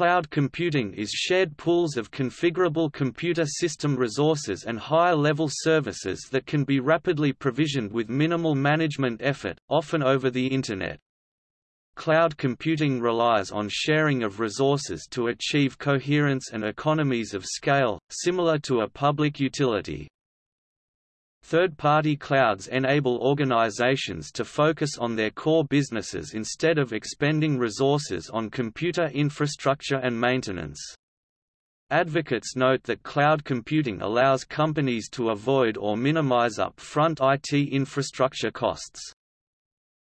Cloud computing is shared pools of configurable computer system resources and higher-level services that can be rapidly provisioned with minimal management effort, often over the Internet. Cloud computing relies on sharing of resources to achieve coherence and economies of scale, similar to a public utility. Third-party clouds enable organizations to focus on their core businesses instead of expending resources on computer infrastructure and maintenance. Advocates note that cloud computing allows companies to avoid or minimize up-front IT infrastructure costs.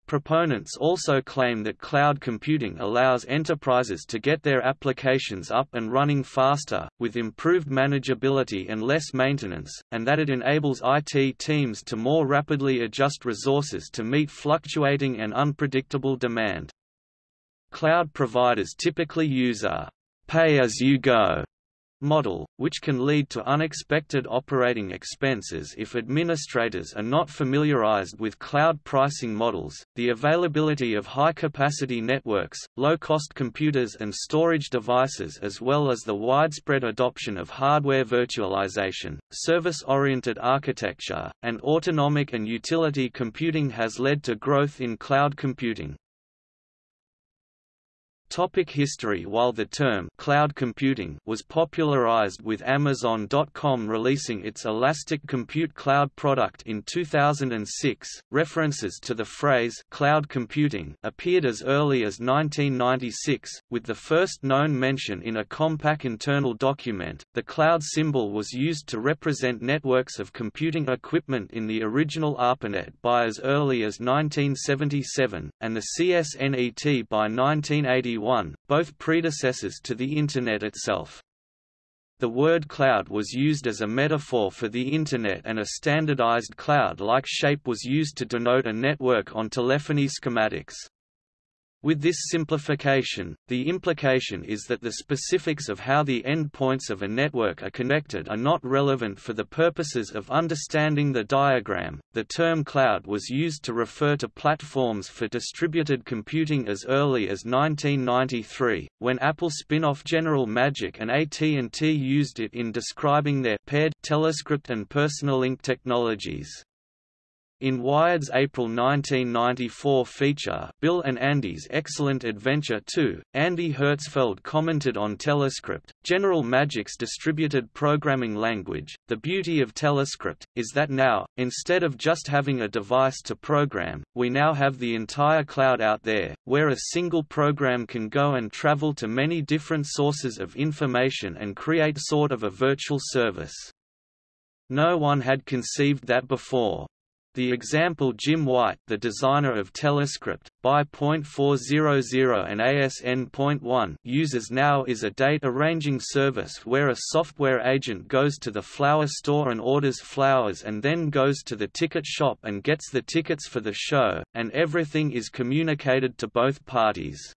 Proponents also claim that cloud computing allows enterprises to get their applications up and running faster, with improved manageability and less maintenance, and that it enables IT teams to more rapidly adjust resources to meet fluctuating and unpredictable demand. Cloud providers typically use a pay-as-you-go model, which can lead to unexpected operating expenses if administrators are not familiarized with cloud pricing models. The availability of high capacity networks, low cost computers and storage devices, as well as the widespread adoption of hardware virtualization, service oriented architecture, and autonomic and utility computing has led to growth in cloud computing. Topic history While the term cloud computing was popularized with Amazon.com releasing its Elastic Compute Cloud product in 2006, references to the phrase cloud computing appeared as early as 1996, with the first known mention in a Compaq internal document. The cloud symbol was used to represent networks of computing equipment in the original ARPANET by as early as 1977, and the CSNET by 1981 both predecessors to the Internet itself. The word cloud was used as a metaphor for the Internet and a standardized cloud-like shape was used to denote a network on telephony schematics. With this simplification, the implication is that the specifics of how the endpoints of a network are connected are not relevant for the purposes of understanding the diagram. The term cloud was used to refer to platforms for distributed computing as early as 1993, when Apple spin-off General Magic and AT&T used it in describing their paired Telescript and Personal PersonaLink technologies. In Wired's April 1994 feature Bill and Andy's Excellent Adventure 2, Andy Hertzfeld commented on Telescript, General Magic's distributed programming language. The beauty of Telescript is that now, instead of just having a device to program, we now have the entire cloud out there, where a single program can go and travel to many different sources of information and create sort of a virtual service. No one had conceived that before. The example Jim White the designer of Telescript, X.400 and ASN.1 uses now is a date arranging service where a software agent goes to the flower store and orders flowers and then goes to the ticket shop and gets the tickets for the show, and everything is communicated to both parties.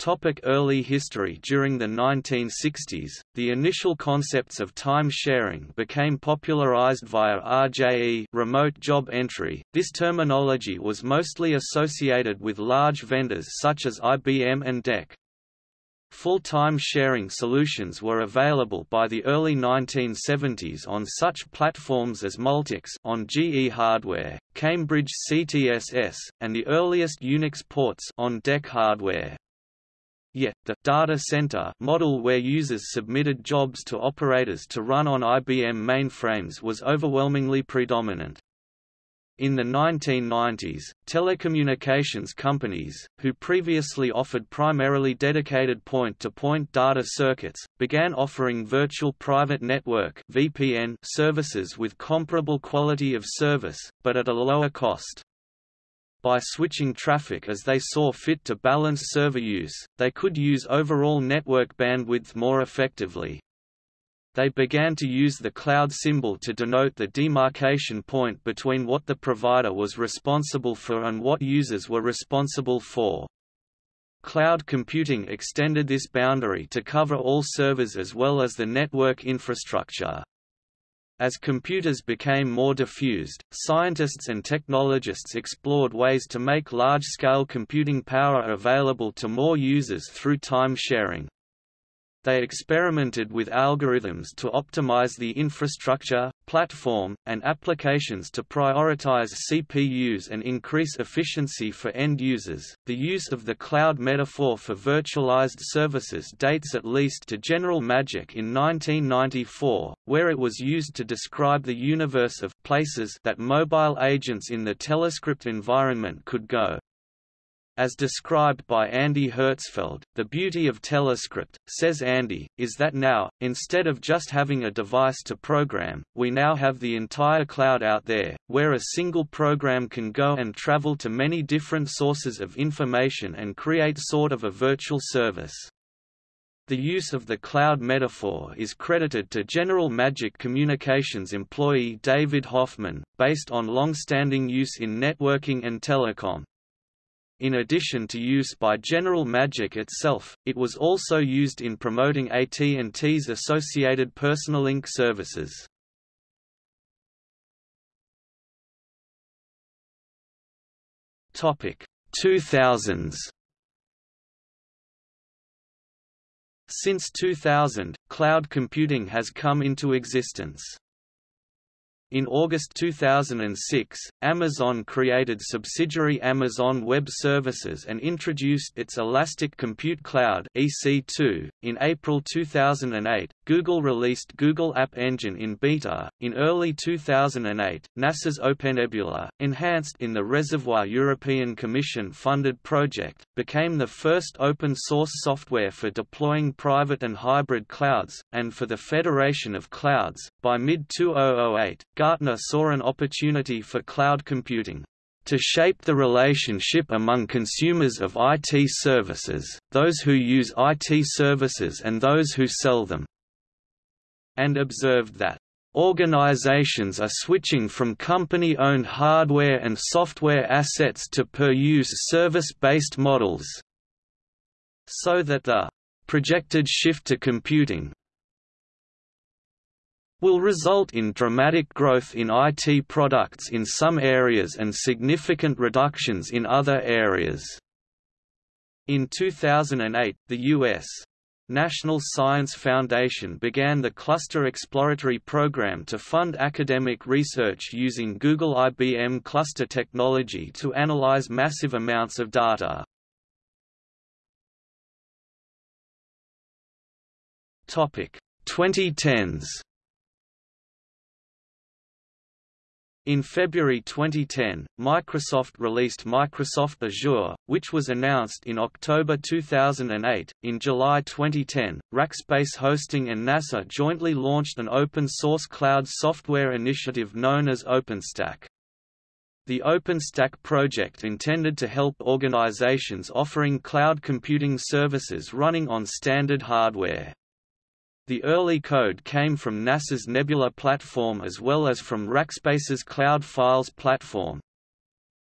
Topic early history During the 1960s, the initial concepts of time sharing became popularized via RJE remote job entry. This terminology was mostly associated with large vendors such as IBM and DEC. Full-time sharing solutions were available by the early 1970s on such platforms as Multics on GE hardware, Cambridge CTSS, and the earliest Unix ports on DEC hardware. Yet, the data center model where users submitted jobs to operators to run on IBM mainframes was overwhelmingly predominant. In the 1990s, telecommunications companies, who previously offered primarily dedicated point-to-point -point data circuits, began offering virtual private network (VPN) services with comparable quality of service, but at a lower cost. By switching traffic as they saw fit to balance server use, they could use overall network bandwidth more effectively. They began to use the cloud symbol to denote the demarcation point between what the provider was responsible for and what users were responsible for. Cloud computing extended this boundary to cover all servers as well as the network infrastructure. As computers became more diffused, scientists and technologists explored ways to make large-scale computing power available to more users through time sharing. They experimented with algorithms to optimize the infrastructure, platform, and applications to prioritize CPUs and increase efficiency for end users. The use of the cloud metaphor for virtualized services dates at least to General Magic in 1994, where it was used to describe the universe of places that mobile agents in the Telescript environment could go. As described by Andy Hertzfeld, the beauty of Telescript, says Andy, is that now, instead of just having a device to program, we now have the entire cloud out there, where a single program can go and travel to many different sources of information and create sort of a virtual service. The use of the cloud metaphor is credited to General Magic Communications employee David Hoffman, based on long-standing use in networking and telecom. In addition to use by General Magic itself, it was also used in promoting AT&T's associated Personalink services. Topic 2000s. Since 2000, cloud computing has come into existence. In August 2006, Amazon created subsidiary Amazon Web Services and introduced its Elastic Compute Cloud (EC2). In April 2008, Google released Google App Engine in beta. In early 2008, NASA's OpenNebula, enhanced in the Reservoir European Commission-funded project, became the first open-source software for deploying private and hybrid clouds, and for the Federation of Clouds. By mid-2008, Gartner saw an opportunity for cloud computing to shape the relationship among consumers of IT services, those who use IT services and those who sell them, and observed that Organizations are switching from company-owned hardware and software assets to per-use service-based models so that the projected shift to computing will result in dramatic growth in IT products in some areas and significant reductions in other areas. In 2008, the U.S. National Science Foundation began the Cluster Exploratory Program to fund academic research using Google IBM cluster technology to analyze massive amounts of data. Topic 2010s In February 2010, Microsoft released Microsoft Azure, which was announced in October 2008. In July 2010, Rackspace Hosting and NASA jointly launched an open source cloud software initiative known as OpenStack. The OpenStack project intended to help organizations offering cloud computing services running on standard hardware. The early code came from NASA's Nebula platform as well as from Rackspace's Cloud Files platform.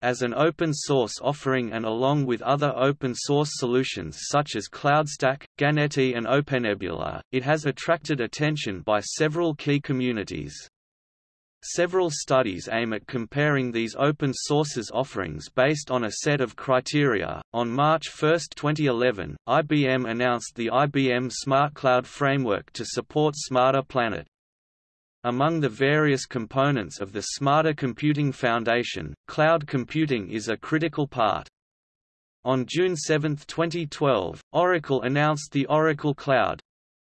As an open-source offering and along with other open-source solutions such as CloudStack, Ganeti and OpenNebula, it has attracted attention by several key communities. Several studies aim at comparing these open sources offerings based on a set of criteria. On March 1, 2011, IBM announced the IBM Smart Cloud Framework to support Smarter Planet. Among the various components of the Smarter Computing Foundation, cloud computing is a critical part. On June 7, 2012, Oracle announced the Oracle Cloud,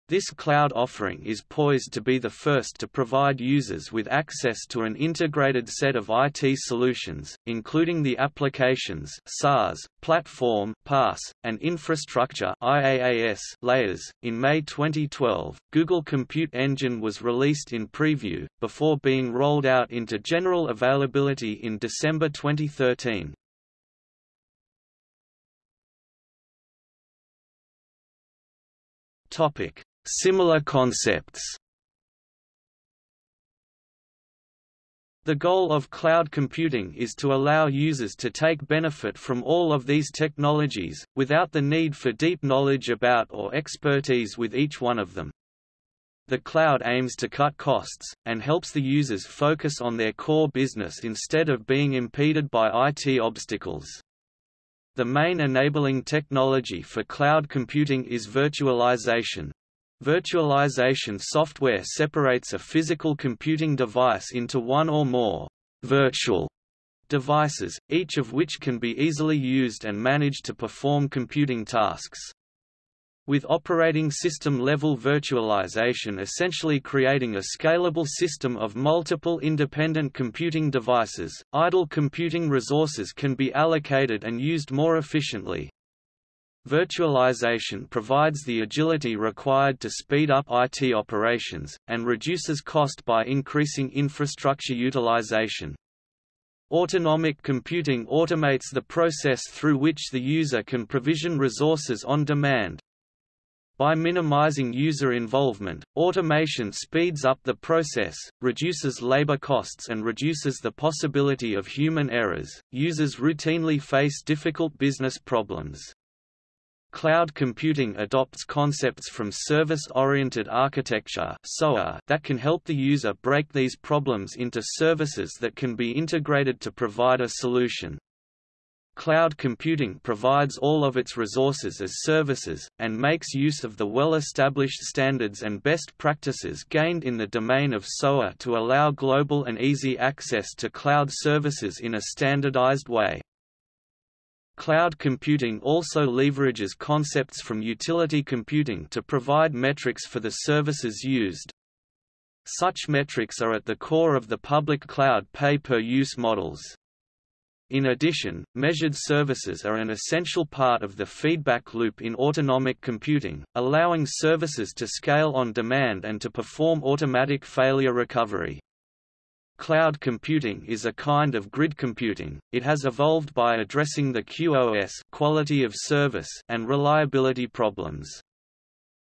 this cloud offering is poised to be the first to provide users with access to an integrated set of IT solutions, including the applications SaaS, platform PaaS, and infrastructure IaaS layers. In May 2012, Google Compute Engine was released in preview, before being rolled out into general availability in December 2013. Topic Similar concepts The goal of cloud computing is to allow users to take benefit from all of these technologies, without the need for deep knowledge about or expertise with each one of them. The cloud aims to cut costs, and helps the users focus on their core business instead of being impeded by IT obstacles. The main enabling technology for cloud computing is virtualization. Virtualization software separates a physical computing device into one or more virtual devices, each of which can be easily used and managed to perform computing tasks with operating system level virtualization essentially creating a scalable system of multiple independent computing devices, idle computing resources can be allocated and used more efficiently. Virtualization provides the agility required to speed up IT operations, and reduces cost by increasing infrastructure utilization. Autonomic computing automates the process through which the user can provision resources on demand, by minimizing user involvement, automation speeds up the process, reduces labor costs and reduces the possibility of human errors. Users routinely face difficult business problems. Cloud computing adopts concepts from service-oriented architecture that can help the user break these problems into services that can be integrated to provide a solution. Cloud computing provides all of its resources as services, and makes use of the well-established standards and best practices gained in the domain of SOA to allow global and easy access to cloud services in a standardized way. Cloud computing also leverages concepts from utility computing to provide metrics for the services used. Such metrics are at the core of the public cloud pay-per-use models. In addition, measured services are an essential part of the feedback loop in autonomic computing, allowing services to scale on demand and to perform automatic failure recovery. Cloud computing is a kind of grid computing, it has evolved by addressing the QoS quality of service and reliability problems.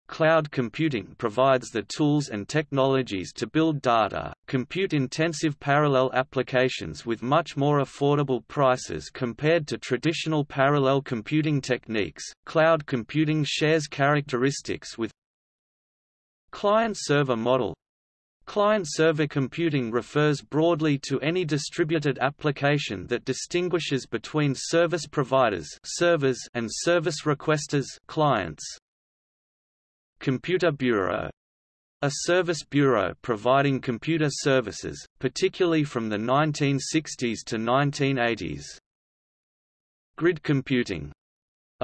Cloud computing provides the tools and technologies to build data, compute-intensive parallel applications with much more affordable prices compared to traditional parallel computing techniques. Cloud computing shares characteristics with client-server model. Client-server computing refers broadly to any distributed application that distinguishes between service providers servers and service requesters clients. Computer Bureau a service bureau providing computer services, particularly from the 1960s to 1980s. Grid computing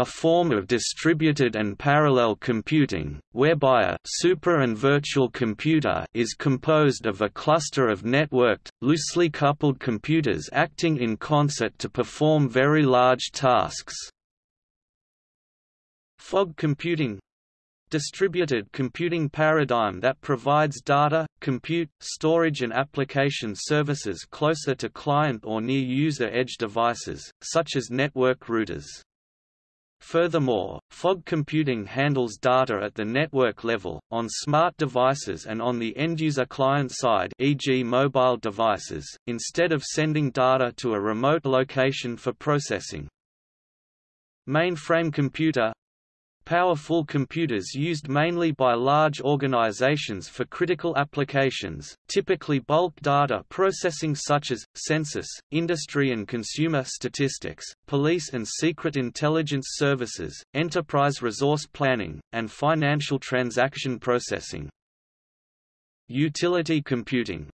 a form of distributed and parallel computing, whereby a super and virtual computer is composed of a cluster of networked, loosely coupled computers acting in concert to perform very large tasks. Fog computing distributed computing paradigm that provides data, compute, storage and application services closer to client or near user edge devices, such as network routers. Furthermore, fog computing handles data at the network level, on smart devices and on the end-user client side e.g. mobile devices, instead of sending data to a remote location for processing. Mainframe computer Powerful computers used mainly by large organizations for critical applications, typically bulk data processing such as, census, industry and consumer statistics, police and secret intelligence services, enterprise resource planning, and financial transaction processing. Utility computing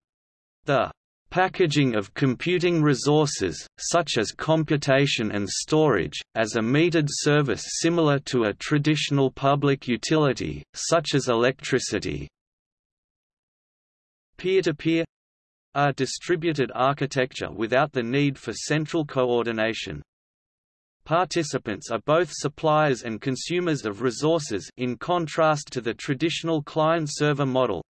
the Packaging of computing resources, such as computation and storage, as a metered service similar to a traditional public utility, such as electricity. Peer-to-peer -peer, a distributed architecture without the need for central coordination. Participants are both suppliers and consumers of resources in contrast to the traditional client-server model.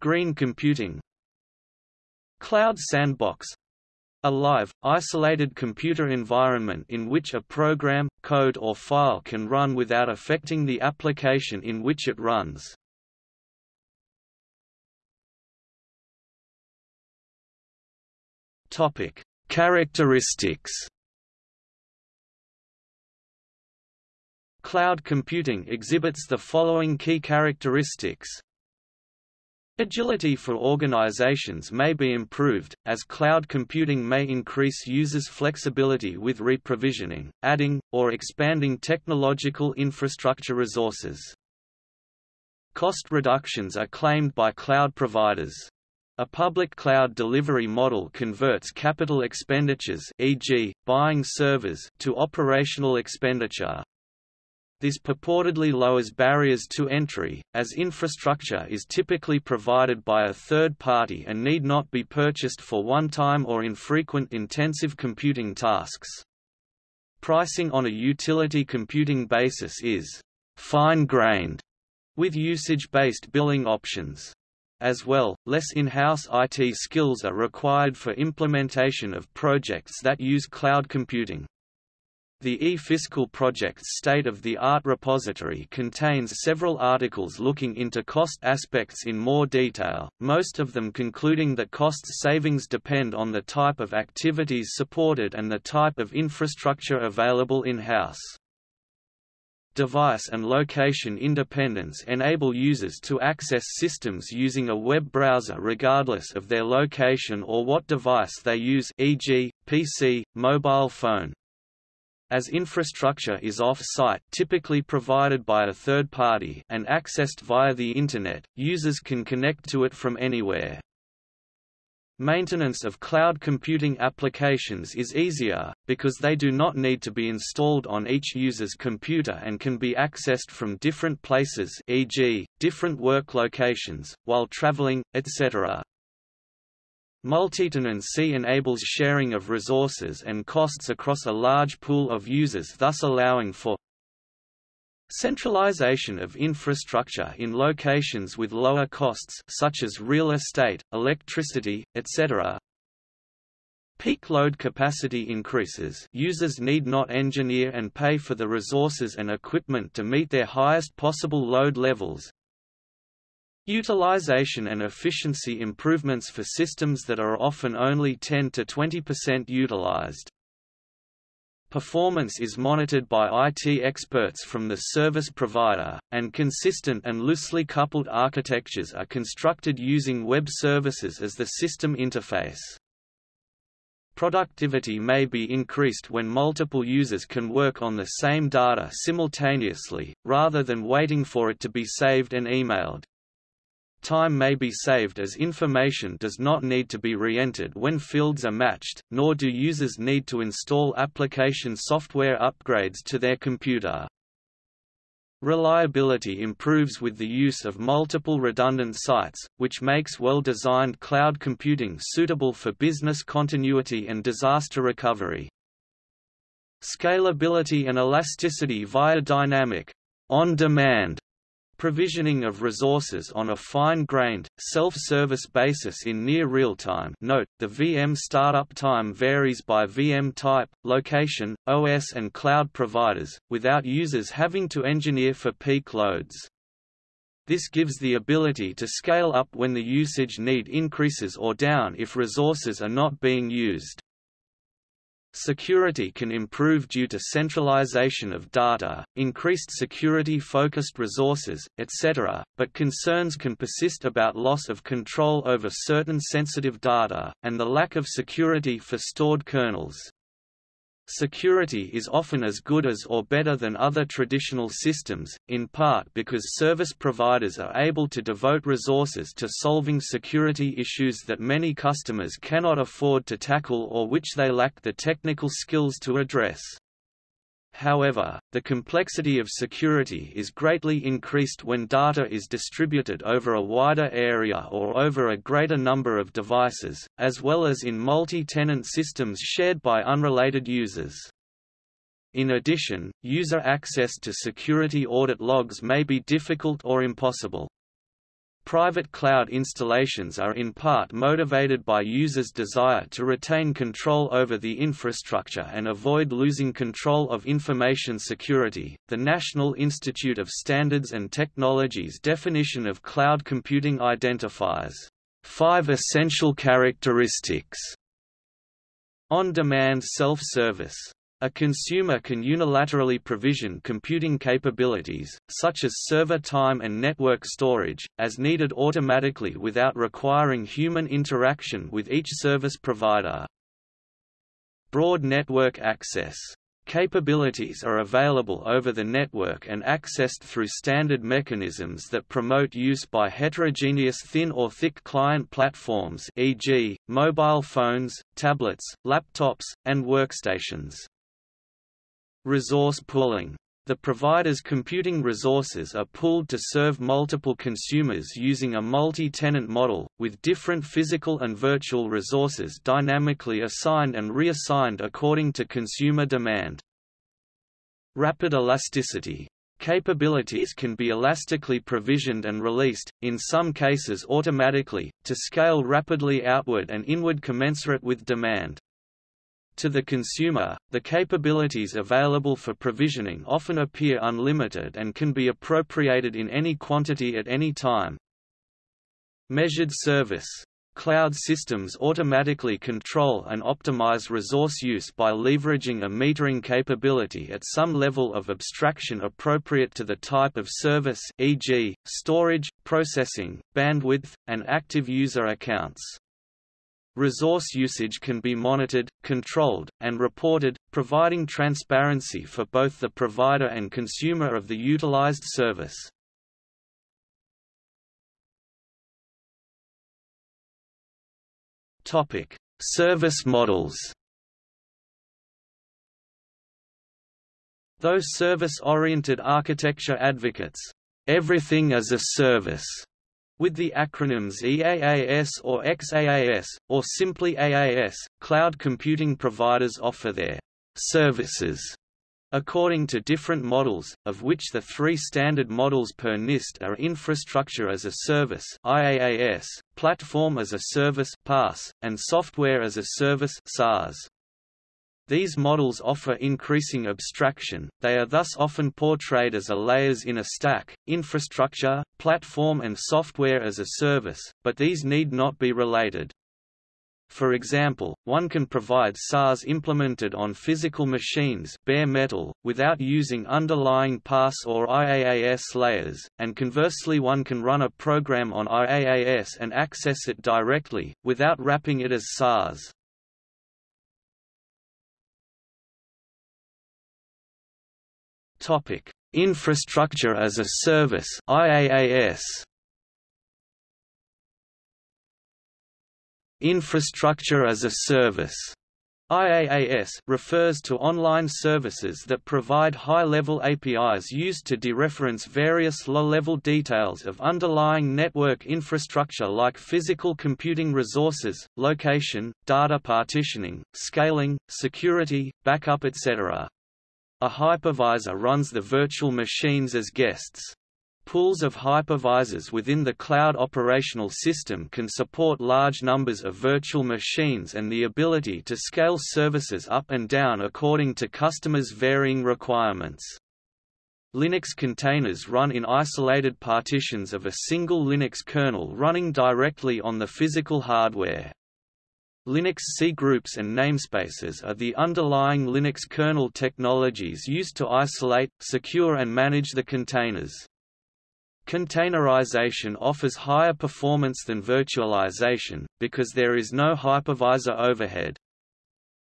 Green computing, Cloud Sandbox a live, isolated computer environment in which a program, code or file can run without affecting the application in which it runs. Topic: Characteristics. Cloud computing exhibits the following key characteristics Agility for organizations may be improved, as cloud computing may increase users' flexibility with reprovisioning, adding, or expanding technological infrastructure resources. Cost reductions are claimed by cloud providers. A public cloud delivery model converts capital expenditures e.g., buying servers to operational expenditure. This purportedly lowers barriers to entry, as infrastructure is typically provided by a third party and need not be purchased for one-time or infrequent intensive computing tasks. Pricing on a utility computing basis is fine-grained, with usage-based billing options. As well, less in-house IT skills are required for implementation of projects that use cloud computing. The eFiscal Project's state-of-the-art repository contains several articles looking into cost aspects in more detail, most of them concluding that cost savings depend on the type of activities supported and the type of infrastructure available in-house. Device and location independence enable users to access systems using a web browser regardless of their location or what device they use e.g., PC, mobile phone, as infrastructure is off-site typically provided by a third party and accessed via the Internet, users can connect to it from anywhere. Maintenance of cloud computing applications is easier, because they do not need to be installed on each user's computer and can be accessed from different places e.g., different work locations, while traveling, etc. Multitenancy enables sharing of resources and costs across a large pool of users thus allowing for Centralization of infrastructure in locations with lower costs such as real estate, electricity, etc. Peak load capacity increases users need not engineer and pay for the resources and equipment to meet their highest possible load levels, Utilization and efficiency improvements for systems that are often only 10 to 20% utilized. Performance is monitored by IT experts from the service provider, and consistent and loosely coupled architectures are constructed using web services as the system interface. Productivity may be increased when multiple users can work on the same data simultaneously, rather than waiting for it to be saved and emailed. Time may be saved as information does not need to be re-entered when fields are matched, nor do users need to install application software upgrades to their computer. Reliability improves with the use of multiple redundant sites, which makes well-designed cloud computing suitable for business continuity and disaster recovery. Scalability and elasticity via dynamic on-demand Provisioning of resources on a fine-grained, self-service basis in near real-time note, the VM startup time varies by VM type, location, OS and cloud providers, without users having to engineer for peak loads. This gives the ability to scale up when the usage need increases or down if resources are not being used. Security can improve due to centralization of data, increased security-focused resources, etc., but concerns can persist about loss of control over certain sensitive data, and the lack of security for stored kernels. Security is often as good as or better than other traditional systems, in part because service providers are able to devote resources to solving security issues that many customers cannot afford to tackle or which they lack the technical skills to address. However, the complexity of security is greatly increased when data is distributed over a wider area or over a greater number of devices, as well as in multi-tenant systems shared by unrelated users. In addition, user access to security audit logs may be difficult or impossible. Private cloud installations are in part motivated by users' desire to retain control over the infrastructure and avoid losing control of information security. The National Institute of Standards and Technology's definition of cloud computing identifies five essential characteristics on-demand self-service A consumer can unilaterally provision computing capabilities, such as server time and network storage, as needed automatically without requiring human interaction with each service provider. Broad network access Capabilities are available over the network and accessed through standard mechanisms that promote use by heterogeneous thin or thick client platforms e.g., mobile phones, tablets, laptops, and workstations. Resource pooling. The provider's computing resources are pooled to serve multiple consumers using a multi-tenant model, with different physical and virtual resources dynamically assigned and reassigned according to consumer demand. Rapid elasticity. Capabilities can be elastically provisioned and released, in some cases automatically, to scale rapidly outward and inward commensurate with demand. To the consumer, the capabilities available for provisioning often appear unlimited and can be appropriated in any quantity at any time. Measured service Cloud systems automatically control and optimize resource use by leveraging a metering capability at some level of abstraction appropriate to the type of service e.g., storage, processing, bandwidth, and active user accounts. Resource usage can be monitored, controlled, and reported, providing transparency for both the provider and consumer of the utilized service. Topic: Service models. Those service-oriented architecture advocates, everything as a service, with the acronyms EAAS or XAAS, or simply AAS, cloud computing providers offer their services according to different models, of which the three standard models per NIST are Infrastructure as a Service IaaS, Platform as a Service PaaS, and Software as a Service SaaS. These models offer increasing abstraction, they are thus often portrayed as a layers in a stack, infrastructure, platform and software as a service, but these need not be related. For example, one can provide SaaS implemented on physical machines bare metal, without using underlying PaaS or IaaS layers, and conversely one can run a program on IaaS and access it directly, without wrapping it as SaaS. Topic: Infrastructure as a Service (IaaS). Infrastructure as a Service IaaS refers to online services that provide high-level APIs used to dereference various low-level details of underlying network infrastructure like physical computing resources, location, data partitioning, scaling, security, backup etc. A hypervisor runs the virtual machines as guests. Pools of hypervisors within the cloud operational system can support large numbers of virtual machines and the ability to scale services up and down according to customers' varying requirements. Linux containers run in isolated partitions of a single Linux kernel running directly on the physical hardware. Linux C groups and namespaces are the underlying Linux kernel technologies used to isolate, secure and manage the containers. Containerization offers higher performance than virtualization, because there is no hypervisor overhead.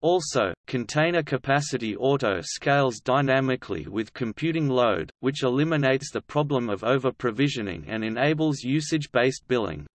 Also, container capacity auto-scales dynamically with computing load, which eliminates the problem of over-provisioning and enables usage-based billing.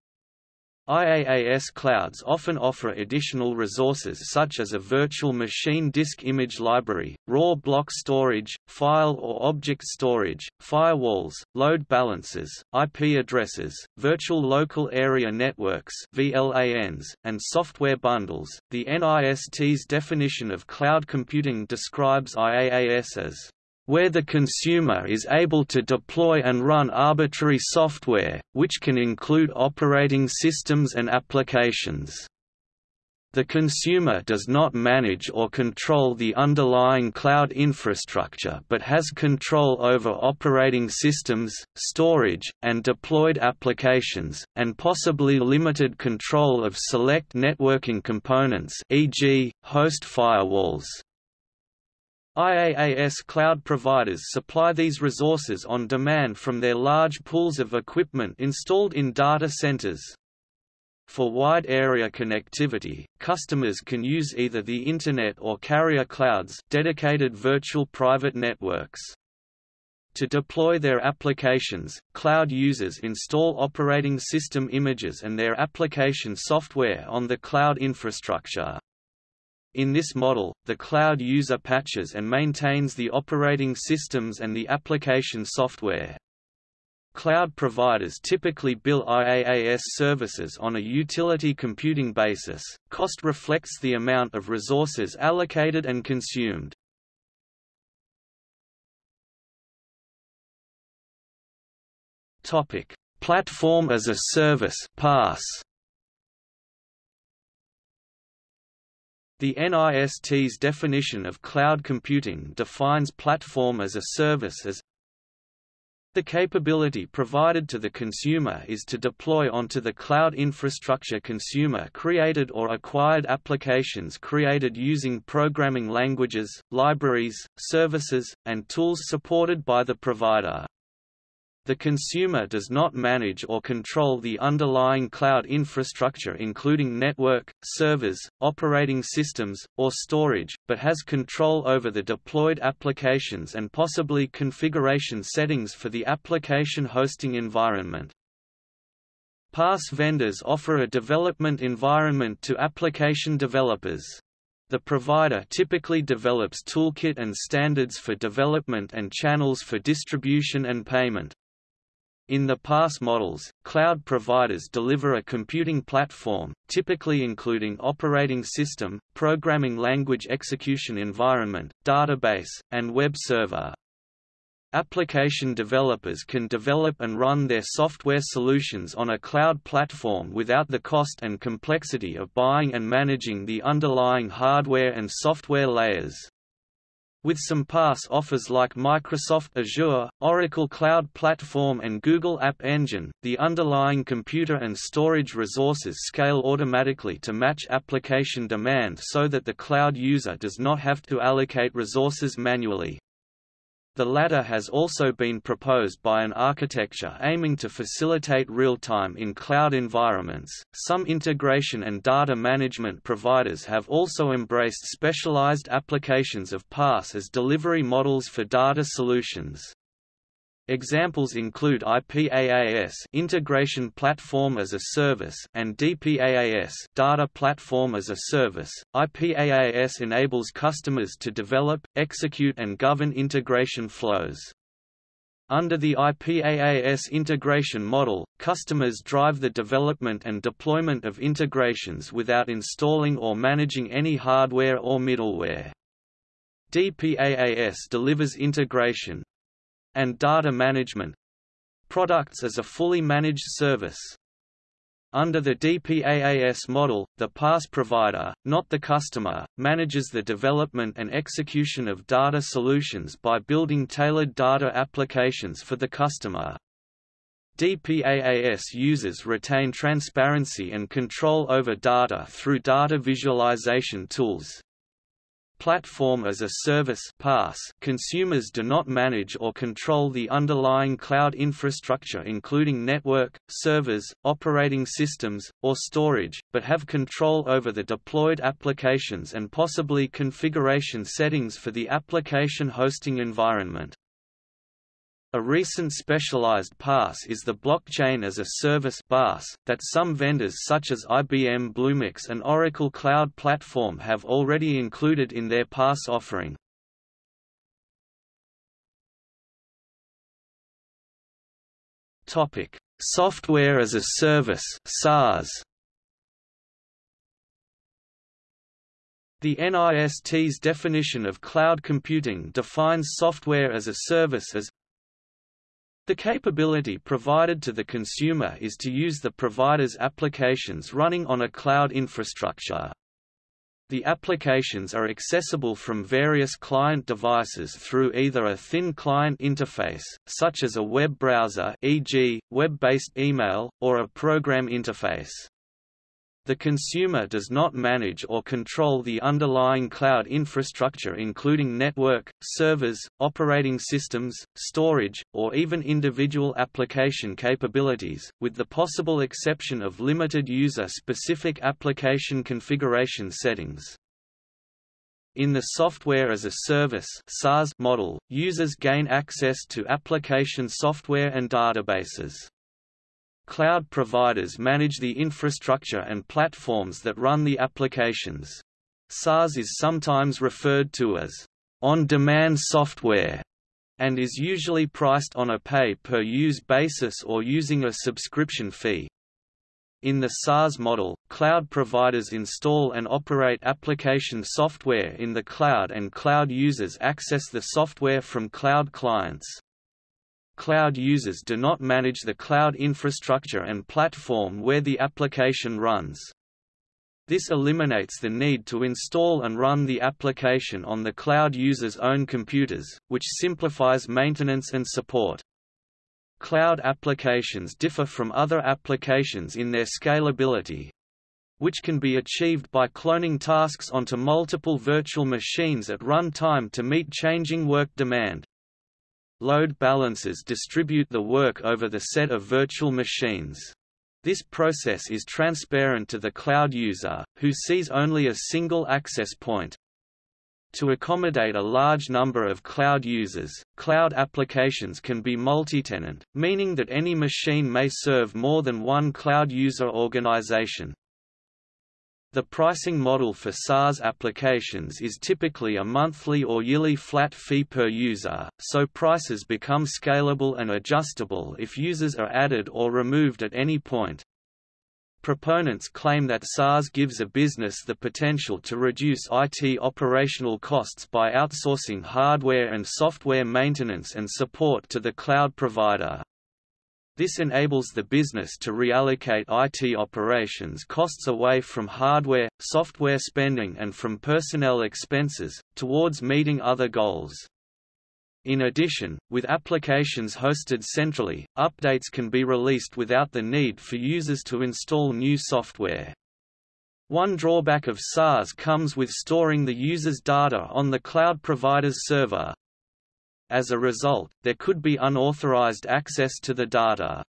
IaaS clouds often offer additional resources such as a virtual machine disk image library, raw block storage, file or object storage, firewalls, load balancers, IP addresses, virtual local area networks (VLANs), and software bundles. The NIST's definition of cloud computing describes IaaS as where the consumer is able to deploy and run arbitrary software, which can include operating systems and applications. The consumer does not manage or control the underlying cloud infrastructure but has control over operating systems, storage, and deployed applications, and possibly limited control of select networking components e.g., host firewalls. IaaS cloud providers supply these resources on demand from their large pools of equipment installed in data centers. For wide area connectivity, customers can use either the Internet or carrier clouds dedicated virtual private networks. To deploy their applications, cloud users install operating system images and their application software on the cloud infrastructure. In this model, the cloud user patches and maintains the operating systems and the application software. Cloud providers typically bill IaaS services on a utility computing basis. Cost reflects the amount of resources allocated and consumed. Topic: Platform as a Service (PaaS). The NIST's definition of cloud computing defines platform as a service as the capability provided to the consumer is to deploy onto the cloud infrastructure consumer-created or acquired applications created using programming languages, libraries, services, and tools supported by the provider. The consumer does not manage or control the underlying cloud infrastructure including network, servers, operating systems, or storage, but has control over the deployed applications and possibly configuration settings for the application hosting environment. PaaS vendors offer a development environment to application developers. The provider typically develops toolkit and standards for development and channels for distribution and payment. In the PaaS models, cloud providers deliver a computing platform, typically including operating system, programming language execution environment, database, and web server. Application developers can develop and run their software solutions on a cloud platform without the cost and complexity of buying and managing the underlying hardware and software layers. With some PaaS offers like Microsoft Azure, Oracle Cloud Platform and Google App Engine, the underlying computer and storage resources scale automatically to match application demand so that the cloud user does not have to allocate resources manually. The latter has also been proposed by an architecture aiming to facilitate real-time in cloud environments. Some integration and data management providers have also embraced specialized applications of PaaS as delivery models for data solutions. Examples include IPaaS Integration Platform as a Service and DPaaS Data Platform as a Service. IPaaS enables customers to develop, execute and govern integration flows. Under the IPaaS integration model, customers drive the development and deployment of integrations without installing or managing any hardware or middleware. DPaaS delivers integration, and data management products as a fully managed service. Under the DPaaS model, the PaaS provider, not the customer, manages the development and execution of data solutions by building tailored data applications for the customer. DPaaS users retain transparency and control over data through data visualization tools. Platform as a Service PaaS consumers do not manage or control the underlying cloud infrastructure including network, servers, operating systems, or storage, but have control over the deployed applications and possibly configuration settings for the application hosting environment. A recent specialized PaaS is the Blockchain as a Service BaaS, that some vendors such as IBM Bluemix and Oracle Cloud Platform have already included in their PaaS offering. Software as a Service (SaaS). The NIST's definition of cloud computing defines software as a service as the capability provided to the consumer is to use the provider's applications running on a cloud infrastructure. The applications are accessible from various client devices through either a thin client interface, such as a web browser e.g., web-based email, or a program interface. The consumer does not manage or control the underlying cloud infrastructure including network, servers, operating systems, storage, or even individual application capabilities, with the possible exception of limited user-specific application configuration settings. In the Software as a Service model, users gain access to application software and databases. Cloud providers manage the infrastructure and platforms that run the applications. SaaS is sometimes referred to as on-demand software and is usually priced on a pay-per-use basis or using a subscription fee. In the SaaS model, cloud providers install and operate application software in the cloud and cloud users access the software from cloud clients. Cloud users do not manage the cloud infrastructure and platform where the application runs. This eliminates the need to install and run the application on the cloud user's own computers, which simplifies maintenance and support. Cloud applications differ from other applications in their scalability, which can be achieved by cloning tasks onto multiple virtual machines at run time to meet changing work demand. Load balancers distribute the work over the set of virtual machines. This process is transparent to the cloud user, who sees only a single access point. To accommodate a large number of cloud users, cloud applications can be multi-tenant, meaning that any machine may serve more than one cloud user organization. The pricing model for SaaS applications is typically a monthly or yearly flat fee per user, so prices become scalable and adjustable if users are added or removed at any point. Proponents claim that SaaS gives a business the potential to reduce IT operational costs by outsourcing hardware and software maintenance and support to the cloud provider. This enables the business to reallocate IT operations costs away from hardware, software spending and from personnel expenses, towards meeting other goals. In addition, with applications hosted centrally, updates can be released without the need for users to install new software. One drawback of SaaS comes with storing the user's data on the cloud provider's server, as a result, there could be unauthorized access to the data.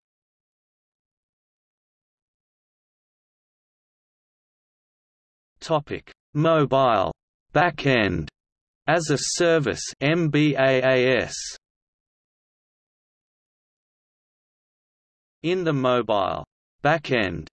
Topic: Mobile backend as a service MBAAS. In the mobile backend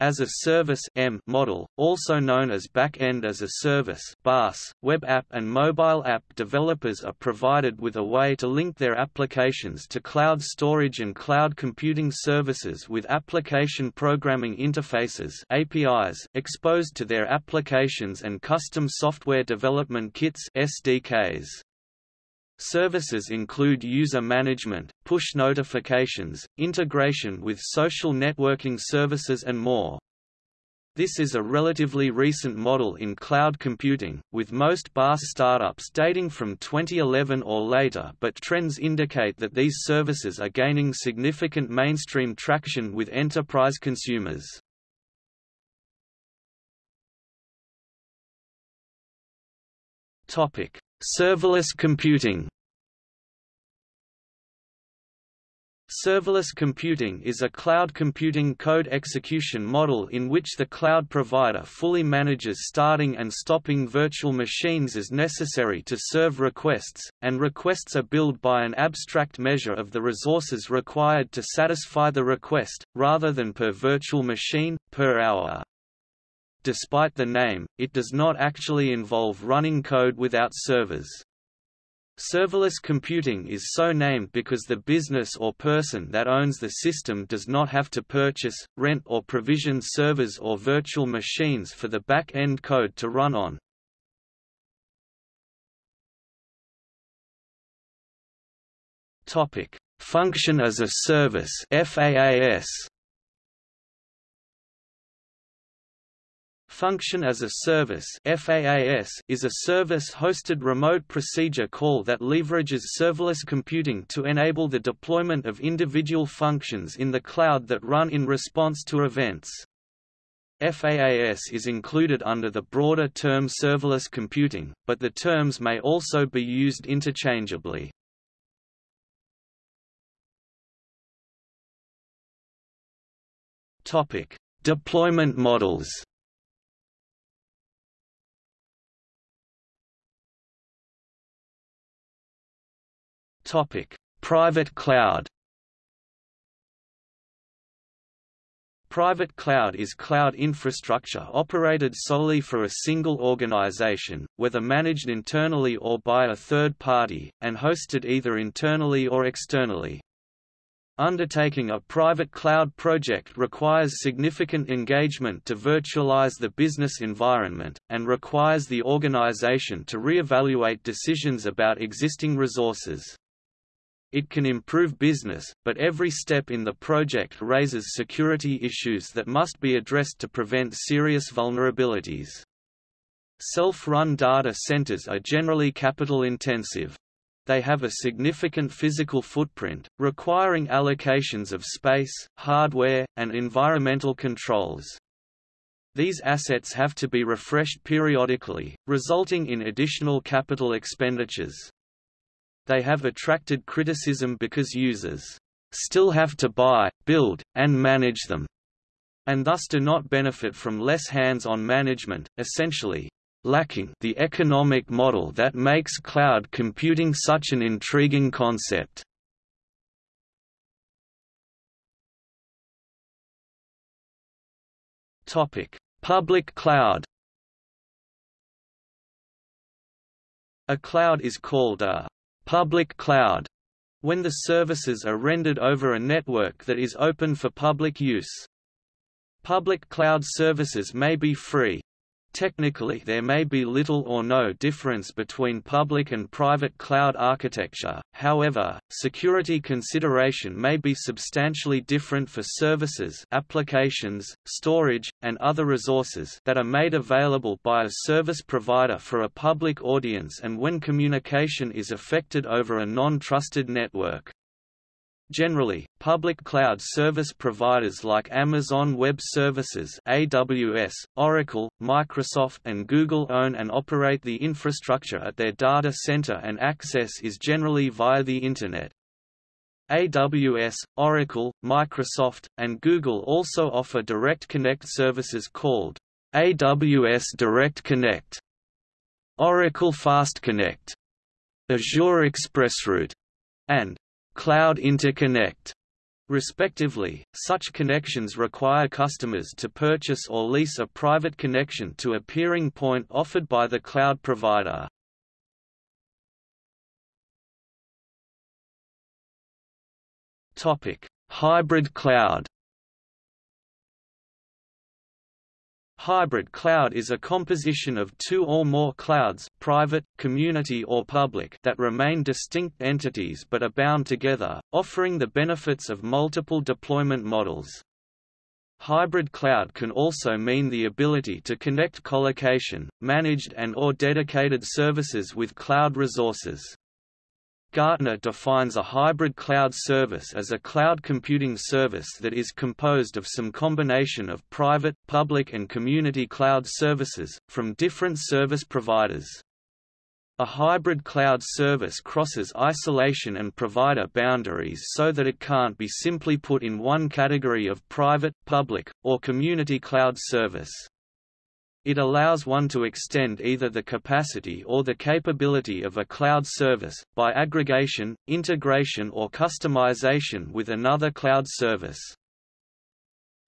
as a Service M model, also known as Back-end as a Service BaaS, web app and mobile app developers are provided with a way to link their applications to cloud storage and cloud computing services with application programming interfaces APIs exposed to their applications and custom software development kits SDKs. Services include user management, push notifications, integration with social networking services and more. This is a relatively recent model in cloud computing, with most BaaS startups dating from 2011 or later but trends indicate that these services are gaining significant mainstream traction with enterprise consumers. Topic: Serverless computing Serverless computing is a cloud computing code execution model in which the cloud provider fully manages starting and stopping virtual machines as necessary to serve requests, and requests are billed by an abstract measure of the resources required to satisfy the request, rather than per virtual machine, per hour. Despite the name, it does not actually involve running code without servers. Serverless computing is so named because the business or person that owns the system does not have to purchase, rent or provision servers or virtual machines for the back-end code to run on. Function as a service FaaS Function as a Service is a service-hosted remote procedure call that leverages serverless computing to enable the deployment of individual functions in the cloud that run in response to events. FAAS is included under the broader term serverless computing, but the terms may also be used interchangeably. Topic: Deployment models. Topic: Private cloud. Private cloud is cloud infrastructure operated solely for a single organization, whether managed internally or by a third party, and hosted either internally or externally. Undertaking a private cloud project requires significant engagement to virtualize the business environment, and requires the organization to re-evaluate decisions about existing resources. It can improve business, but every step in the project raises security issues that must be addressed to prevent serious vulnerabilities. Self-run data centers are generally capital-intensive they have a significant physical footprint, requiring allocations of space, hardware, and environmental controls. These assets have to be refreshed periodically, resulting in additional capital expenditures. They have attracted criticism because users still have to buy, build, and manage them, and thus do not benefit from less hands-on management. Essentially, lacking the economic model that makes cloud computing such an intriguing concept. Topic: Public cloud. A cloud is called a public cloud when the services are rendered over a network that is open for public use. Public cloud services may be free, Technically there may be little or no difference between public and private cloud architecture, however, security consideration may be substantially different for services applications, storage, and other resources that are made available by a service provider for a public audience and when communication is affected over a non-trusted network. Generally, public cloud service providers like Amazon Web Services AWS, Oracle, Microsoft and Google own and operate the infrastructure at their data center and access is generally via the Internet. AWS, Oracle, Microsoft, and Google also offer Direct Connect services called AWS Direct Connect, Oracle Fast Connect, Azure ExpressRoute, and Cloud Interconnect respectively. Such connections require customers to purchase or lease a private connection to a peering point offered by the cloud provider. Topic: Hybrid cloud. Hybrid cloud is a composition of two or more clouds private, community or public that remain distinct entities but are bound together, offering the benefits of multiple deployment models. Hybrid cloud can also mean the ability to connect colocation, managed and or dedicated services with cloud resources. Gartner defines a hybrid cloud service as a cloud computing service that is composed of some combination of private, public and community cloud services, from different service providers. A hybrid cloud service crosses isolation and provider boundaries so that it can't be simply put in one category of private, public, or community cloud service. It allows one to extend either the capacity or the capability of a cloud service, by aggregation, integration or customization with another cloud service.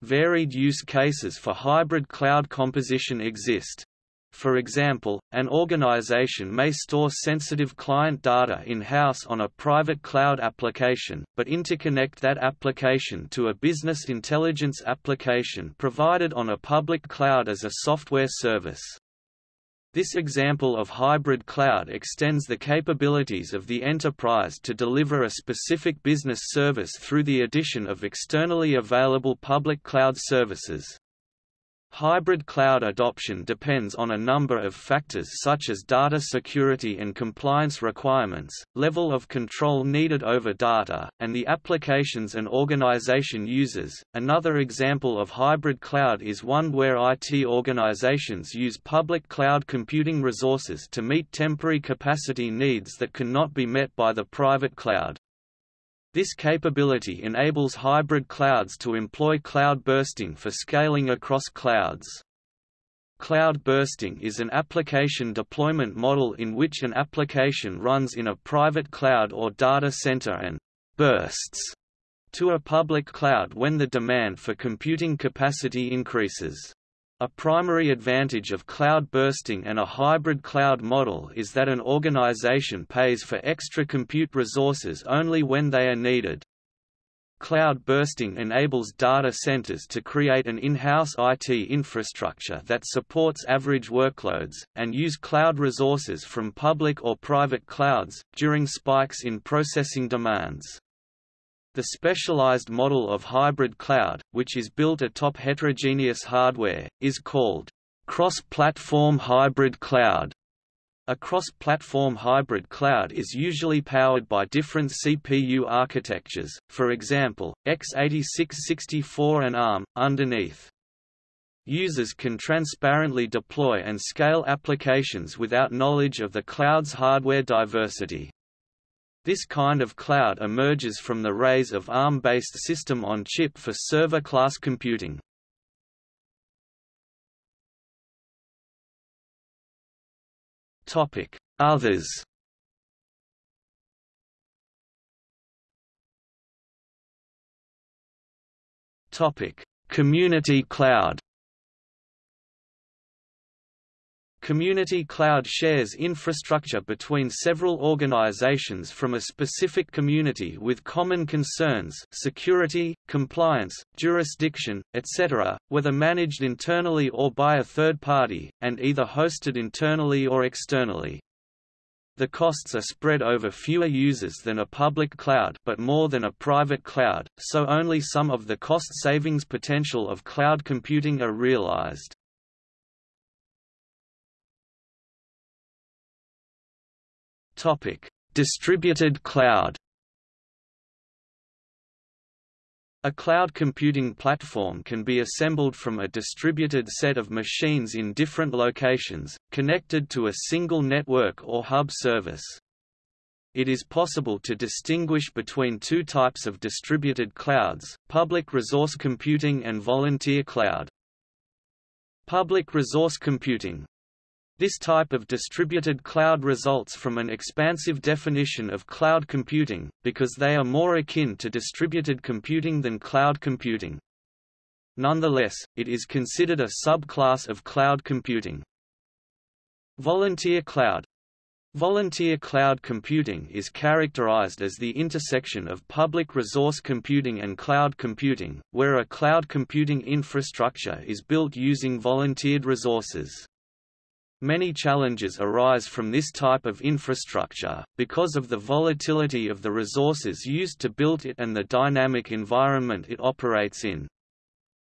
Varied use cases for hybrid cloud composition exist. For example, an organization may store sensitive client data in-house on a private cloud application, but interconnect that application to a business intelligence application provided on a public cloud as a software service. This example of hybrid cloud extends the capabilities of the enterprise to deliver a specific business service through the addition of externally available public cloud services. Hybrid cloud adoption depends on a number of factors such as data security and compliance requirements, level of control needed over data, and the applications an organization uses. Another example of hybrid cloud is one where IT organizations use public cloud computing resources to meet temporary capacity needs that cannot be met by the private cloud. This capability enables hybrid clouds to employ cloud bursting for scaling across clouds. Cloud bursting is an application deployment model in which an application runs in a private cloud or data center and bursts to a public cloud when the demand for computing capacity increases. A primary advantage of cloud bursting and a hybrid cloud model is that an organization pays for extra compute resources only when they are needed. Cloud bursting enables data centers to create an in-house IT infrastructure that supports average workloads, and use cloud resources from public or private clouds, during spikes in processing demands. The specialized model of hybrid cloud, which is built atop heterogeneous hardware, is called cross-platform hybrid cloud. A cross-platform hybrid cloud is usually powered by different CPU architectures, for example, x86-64 and ARM, underneath. Users can transparently deploy and scale applications without knowledge of the cloud's hardware diversity. This kind of cloud emerges from the rays of ARM-based system-on-chip for server-class computing. Others Community cloud Community cloud shares infrastructure between several organizations from a specific community with common concerns security, compliance, jurisdiction, etc., whether managed internally or by a third party, and either hosted internally or externally. The costs are spread over fewer users than a public cloud but more than a private cloud, so only some of the cost savings potential of cloud computing are realized. Topic: Distributed cloud. A cloud computing platform can be assembled from a distributed set of machines in different locations, connected to a single network or hub service. It is possible to distinguish between two types of distributed clouds, public resource computing and volunteer cloud. Public resource computing, this type of distributed cloud results from an expansive definition of cloud computing, because they are more akin to distributed computing than cloud computing. Nonetheless, it is considered a subclass of cloud computing. Volunteer cloud Volunteer cloud computing is characterized as the intersection of public resource computing and cloud computing, where a cloud computing infrastructure is built using volunteered resources. Many challenges arise from this type of infrastructure, because of the volatility of the resources used to build it and the dynamic environment it operates in.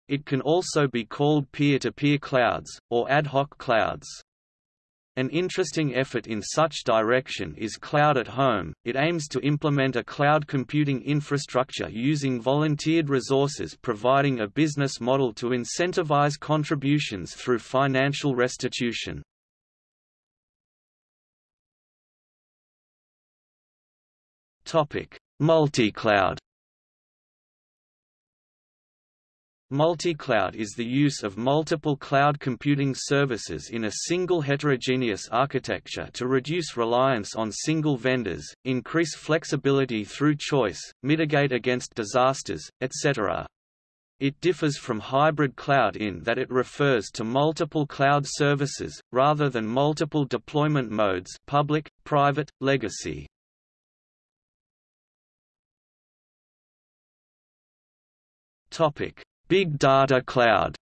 It can also be called peer-to-peer -peer clouds, or ad hoc clouds. An interesting effort in such direction is Cloud at Home. It aims to implement a cloud computing infrastructure using volunteered resources providing a business model to incentivize contributions through financial restitution. Topic: Multi-cloud. Multi-cloud is the use of multiple cloud computing services in a single heterogeneous architecture to reduce reliance on single vendors, increase flexibility through choice, mitigate against disasters, etc. It differs from hybrid cloud in that it refers to multiple cloud services, rather than multiple deployment modes public, private, legacy. Topic: Big Data Cloud.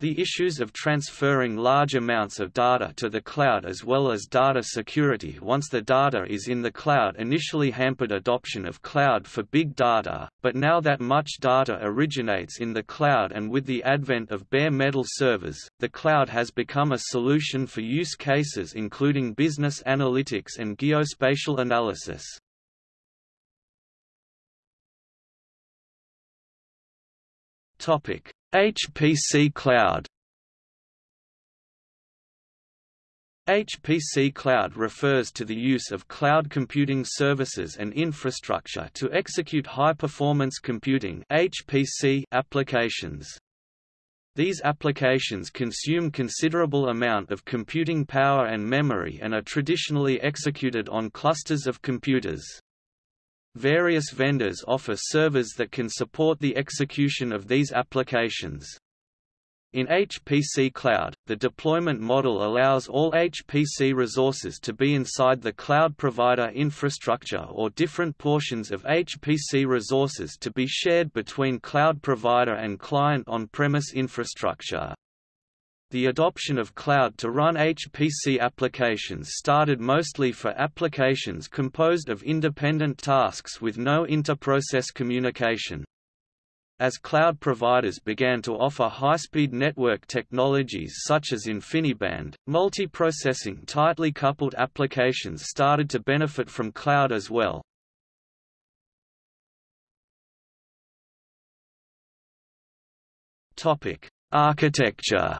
The issues of transferring large amounts of data to the cloud as well as data security once the data is in the cloud initially hampered adoption of cloud for big data, but now that much data originates in the cloud and with the advent of bare metal servers, the cloud has become a solution for use cases including business analytics and geospatial analysis. Topic HPC Cloud HPC Cloud refers to the use of cloud computing services and infrastructure to execute high-performance computing HPC applications. These applications consume considerable amount of computing power and memory and are traditionally executed on clusters of computers. Various vendors offer servers that can support the execution of these applications. In HPC Cloud, the deployment model allows all HPC resources to be inside the cloud provider infrastructure or different portions of HPC resources to be shared between cloud provider and client on-premise infrastructure. The adoption of cloud to run HPC applications started mostly for applications composed of independent tasks with no inter-process communication. As cloud providers began to offer high-speed network technologies such as InfiniBand, multi-processing tightly coupled applications started to benefit from cloud as well. Architecture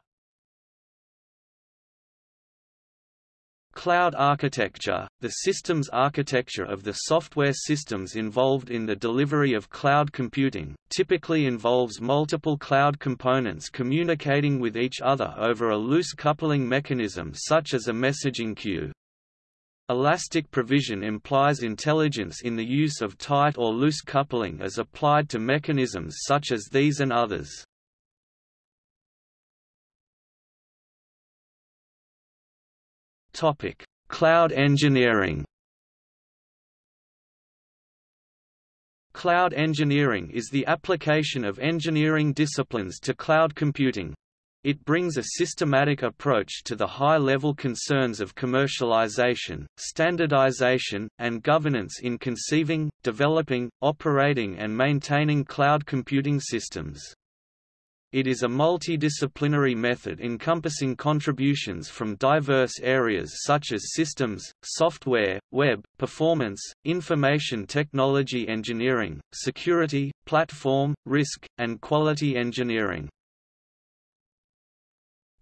Cloud architecture, the systems architecture of the software systems involved in the delivery of cloud computing, typically involves multiple cloud components communicating with each other over a loose coupling mechanism such as a messaging queue. Elastic provision implies intelligence in the use of tight or loose coupling as applied to mechanisms such as these and others. Topic: Cloud engineering. Cloud engineering is the application of engineering disciplines to cloud computing. It brings a systematic approach to the high-level concerns of commercialization, standardization, and governance in conceiving, developing, operating and maintaining cloud computing systems. It is a multidisciplinary method encompassing contributions from diverse areas such as systems, software, web, performance, information technology engineering, security, platform, risk, and quality engineering.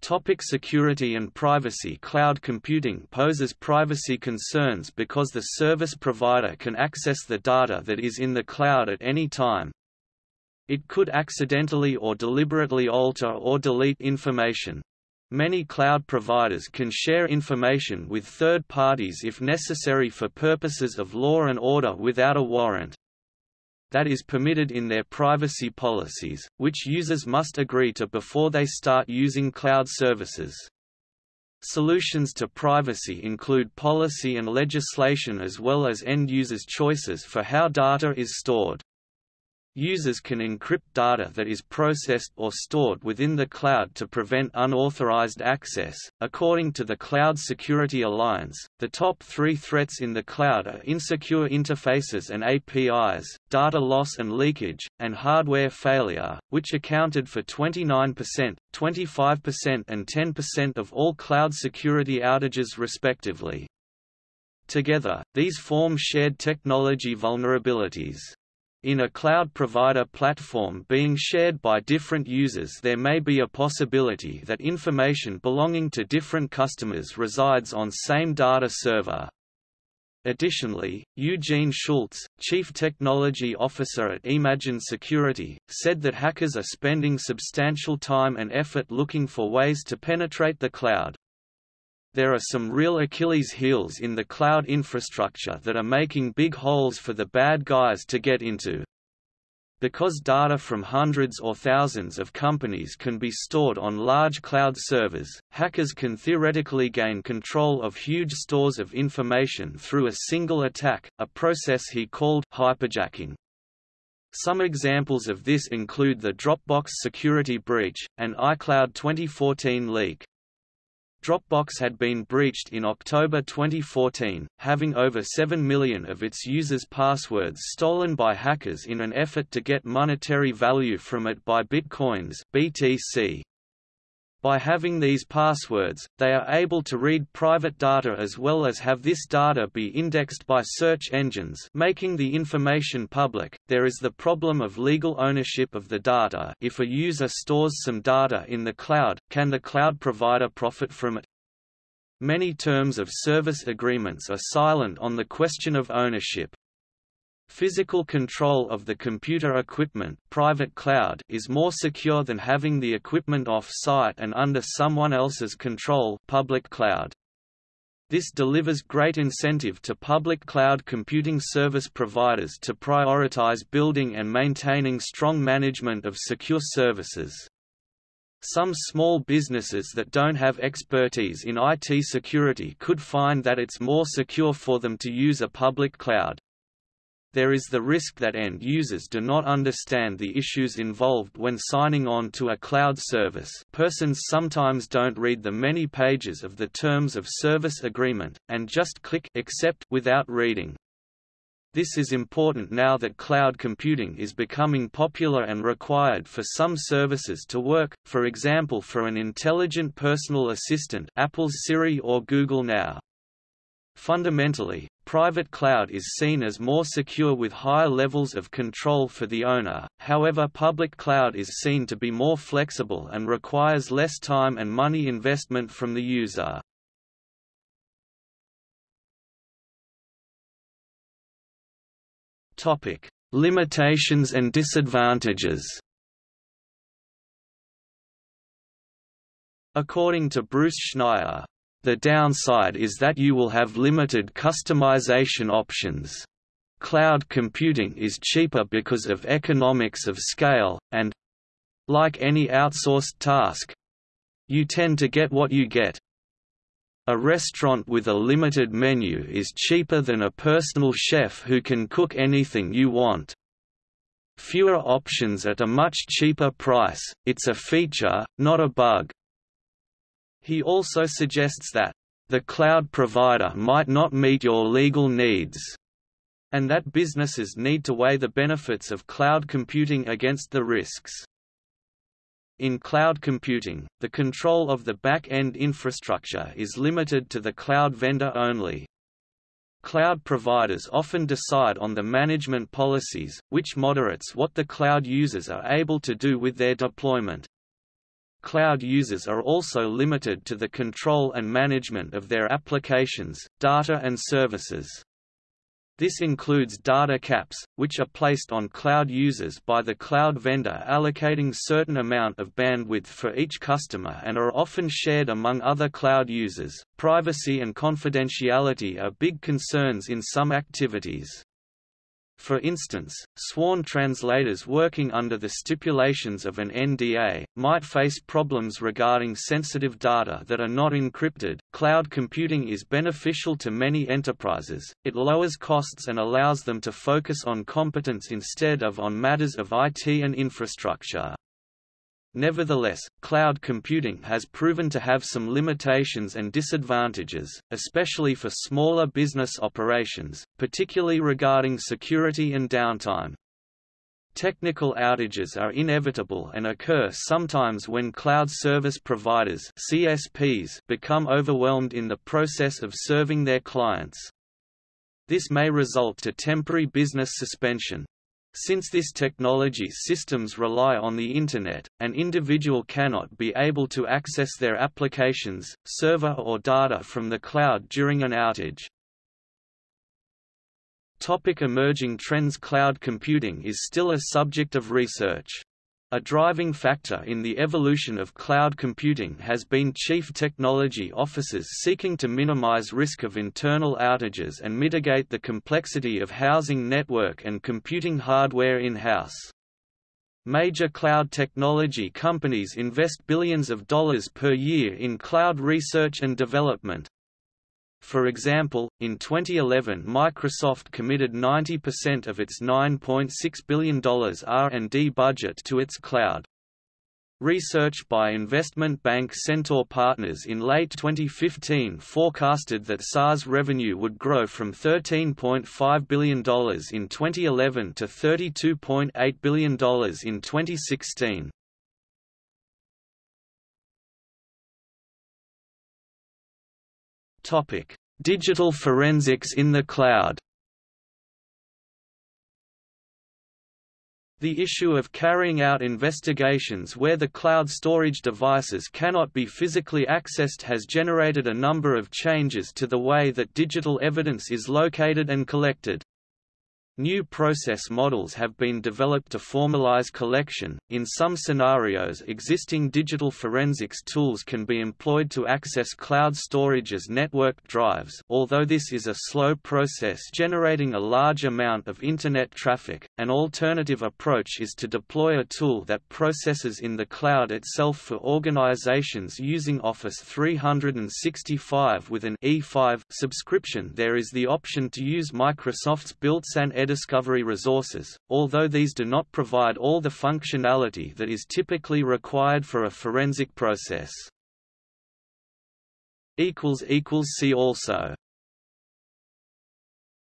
Topic security and privacy Cloud computing poses privacy concerns because the service provider can access the data that is in the cloud at any time, it could accidentally or deliberately alter or delete information. Many cloud providers can share information with third parties if necessary for purposes of law and order without a warrant. That is permitted in their privacy policies, which users must agree to before they start using cloud services. Solutions to privacy include policy and legislation as well as end users' choices for how data is stored. Users can encrypt data that is processed or stored within the cloud to prevent unauthorized access. According to the Cloud Security Alliance, the top three threats in the cloud are insecure interfaces and APIs, data loss and leakage, and hardware failure, which accounted for 29%, 25% and 10% of all cloud security outages respectively. Together, these form shared technology vulnerabilities. In a cloud provider platform being shared by different users there may be a possibility that information belonging to different customers resides on same data server. Additionally, Eugene Schultz, Chief Technology Officer at Emagined Security, said that hackers are spending substantial time and effort looking for ways to penetrate the cloud there are some real Achilles heels in the cloud infrastructure that are making big holes for the bad guys to get into. Because data from hundreds or thousands of companies can be stored on large cloud servers, hackers can theoretically gain control of huge stores of information through a single attack, a process he called hyperjacking. Some examples of this include the Dropbox security breach, and iCloud 2014 leak. Dropbox had been breached in October 2014, having over 7 million of its users' passwords stolen by hackers in an effort to get monetary value from it by Bitcoins BTC. By having these passwords, they are able to read private data as well as have this data be indexed by search engines making the information public. There is the problem of legal ownership of the data if a user stores some data in the cloud, can the cloud provider profit from it? Many terms of service agreements are silent on the question of ownership. Physical control of the computer equipment private cloud is more secure than having the equipment off-site and under someone else's control public cloud. This delivers great incentive to public cloud computing service providers to prioritize building and maintaining strong management of secure services. Some small businesses that don't have expertise in IT security could find that it's more secure for them to use a public cloud there is the risk that end users do not understand the issues involved when signing on to a cloud service persons sometimes don't read the many pages of the Terms of Service Agreement, and just click Accept without reading. This is important now that cloud computing is becoming popular and required for some services to work, for example for an intelligent personal assistant Apple's Siri or Google Now. Fundamentally, private cloud is seen as more secure with higher levels of control for the owner, however public cloud is seen to be more flexible and requires less time and money investment from the user. Limitations and disadvantages According to Bruce Schneier, the downside is that you will have limited customization options. Cloud computing is cheaper because of economics of scale, and like any outsourced task you tend to get what you get. A restaurant with a limited menu is cheaper than a personal chef who can cook anything you want. Fewer options at a much cheaper price, it's a feature, not a bug. He also suggests that, "...the cloud provider might not meet your legal needs." and that businesses need to weigh the benefits of cloud computing against the risks. In cloud computing, the control of the back-end infrastructure is limited to the cloud vendor only. Cloud providers often decide on the management policies, which moderates what the cloud users are able to do with their deployment. Cloud users are also limited to the control and management of their applications, data and services. This includes data caps, which are placed on cloud users by the cloud vendor allocating certain amount of bandwidth for each customer and are often shared among other cloud users. Privacy and confidentiality are big concerns in some activities. For instance, sworn translators working under the stipulations of an NDA might face problems regarding sensitive data that are not encrypted. Cloud computing is beneficial to many enterprises, it lowers costs and allows them to focus on competence instead of on matters of IT and infrastructure. Nevertheless, cloud computing has proven to have some limitations and disadvantages, especially for smaller business operations, particularly regarding security and downtime. Technical outages are inevitable and occur sometimes when cloud service providers CSPs become overwhelmed in the process of serving their clients. This may result to temporary business suspension, since this technology's systems rely on the Internet, an individual cannot be able to access their applications, server or data from the cloud during an outage. Topic emerging trends Cloud computing is still a subject of research. A driving factor in the evolution of cloud computing has been chief technology officers seeking to minimize risk of internal outages and mitigate the complexity of housing network and computing hardware in-house. Major cloud technology companies invest billions of dollars per year in cloud research and development, For example, in 2011 Microsoft committed 90% of its $9.6 billion R&D budget to its cloud. Research by investment bank Centaur Partners in late 2015 forecasted that SaaS revenue would grow from $13.5 billion in 2011 to $32.8 billion in 2016. Topic: Digital forensics in the cloud. The issue of carrying out investigations where the cloud storage devices cannot be physically accessed has generated a number of changes to the way that digital evidence is located and collected. New process models have been developed to formalize collection. In some scenarios, existing digital forensics tools can be employed to access cloud storage as networked drives, although this is a slow process generating a large amount of Internet traffic. An alternative approach is to deploy a tool that processes in the cloud itself for organizations using Office 365 with an E5 subscription. There is the option to use Microsoft's built-in Discovery resources, although these do not provide all the functionality that is typically required for a forensic process. See also